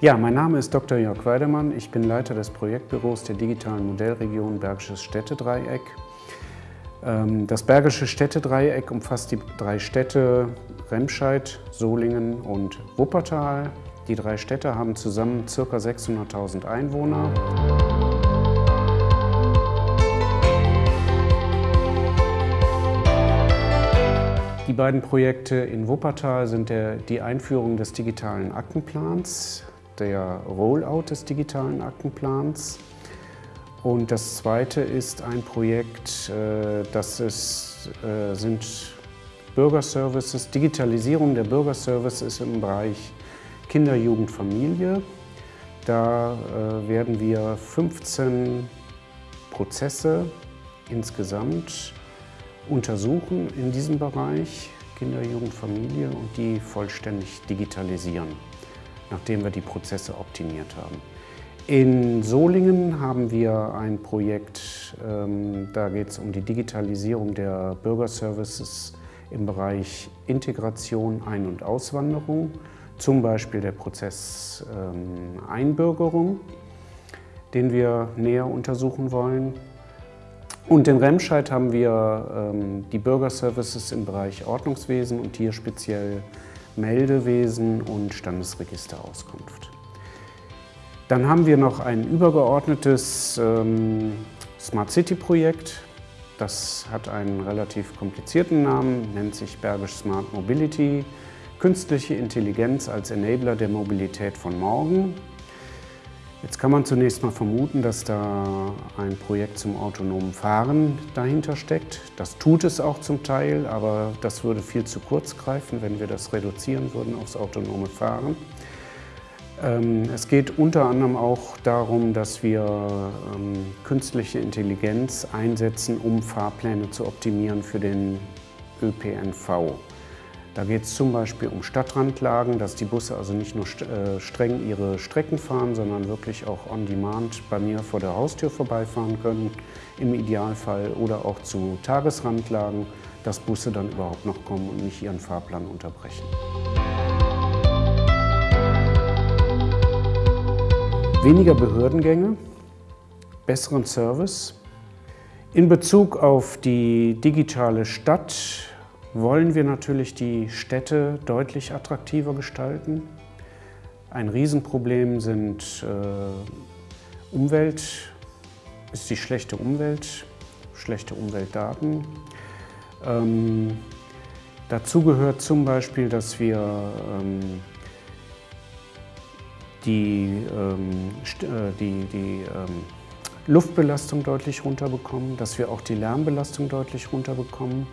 Ja, mein Name ist Dr. Jörg Weidemann. Ich bin Leiter des Projektbüros der digitalen Modellregion Bergisches Städtedreieck. Ähm, das Bergische Städtedreieck umfasst die drei Städte Remscheid, Solingen und Wuppertal. Die drei Städte haben zusammen ca. 600.000 Einwohner. Die beiden Projekte in Wuppertal sind der, die Einführung des digitalen Aktenplans, der Rollout des digitalen Aktenplans und das zweite ist ein Projekt, äh, das ist, äh, sind Bürgerservices, Digitalisierung der Bürgerservices im Bereich Kinder, Jugend, Familie. Da äh, werden wir 15 Prozesse insgesamt untersuchen in diesem Bereich Kinder, Jugend, Familie und die vollständig digitalisieren, nachdem wir die Prozesse optimiert haben. In Solingen haben wir ein Projekt, ähm, da geht es um die Digitalisierung der Bürgerservices im Bereich Integration, Ein- und Auswanderung, zum Beispiel der Prozess ähm, Einbürgerung, den wir näher untersuchen wollen. Und in Remscheid haben wir ähm, die Bürgerservices im Bereich Ordnungswesen und hier speziell Meldewesen und Standesregisterauskunft. Dann haben wir noch ein übergeordnetes ähm, Smart City Projekt. Das hat einen relativ komplizierten Namen, nennt sich Bergisch Smart Mobility. Künstliche Intelligenz als Enabler der Mobilität von morgen. Jetzt kann man zunächst mal vermuten, dass da ein Projekt zum autonomen Fahren dahinter steckt. Das tut es auch zum Teil, aber das würde viel zu kurz greifen, wenn wir das reduzieren würden aufs autonome Fahren. Ähm, es geht unter anderem auch darum, dass wir ähm, künstliche Intelligenz einsetzen, um Fahrpläne zu optimieren für den ÖPNV. Da geht es zum Beispiel um Stadtrandlagen, dass die Busse also nicht nur äh, streng ihre Strecken fahren, sondern wirklich auch on demand bei mir vor der Haustür vorbeifahren können, im Idealfall, oder auch zu Tagesrandlagen, dass Busse dann überhaupt noch kommen und nicht ihren Fahrplan unterbrechen. Weniger Behördengänge, besseren Service. In Bezug auf die digitale Stadt wollen wir natürlich die Städte deutlich attraktiver gestalten. Ein Riesenproblem sind äh, Umwelt, ist die schlechte Umwelt, schlechte Umweltdaten. Ähm, dazu gehört zum Beispiel, dass wir ähm, die, ähm, äh, die, die ähm, Luftbelastung deutlich runterbekommen, dass wir auch die Lärmbelastung deutlich runterbekommen.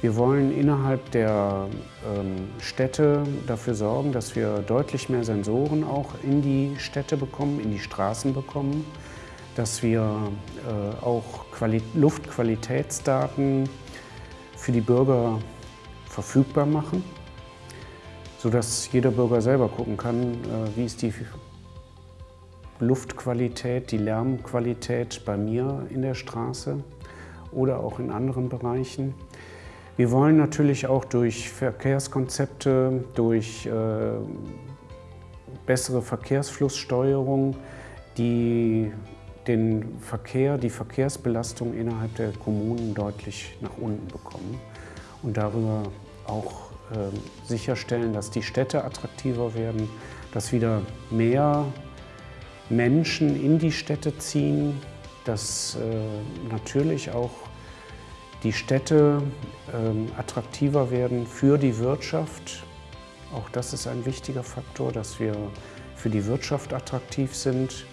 Wir wollen innerhalb der ähm, Städte dafür sorgen, dass wir deutlich mehr Sensoren auch in die Städte bekommen, in die Straßen bekommen, dass wir äh, auch Quali Luftqualitätsdaten für die Bürger verfügbar machen, sodass jeder Bürger selber gucken kann, äh, wie ist die Luftqualität, die Lärmqualität bei mir in der Straße oder auch in anderen Bereichen. Wir wollen natürlich auch durch Verkehrskonzepte, durch äh, bessere Verkehrsflusssteuerung die den Verkehr, die Verkehrsbelastung innerhalb der Kommunen deutlich nach unten bekommen und darüber auch äh, sicherstellen, dass die Städte attraktiver werden, dass wieder mehr Menschen in die Städte ziehen, dass äh, natürlich auch die Städte ähm, attraktiver werden für die Wirtschaft. Auch das ist ein wichtiger Faktor, dass wir für die Wirtschaft attraktiv sind.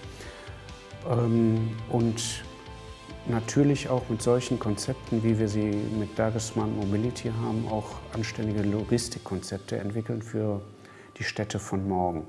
Ähm, und natürlich auch mit solchen Konzepten, wie wir sie mit Bergesmann Mobility haben, auch anständige Logistikkonzepte entwickeln für die Städte von morgen.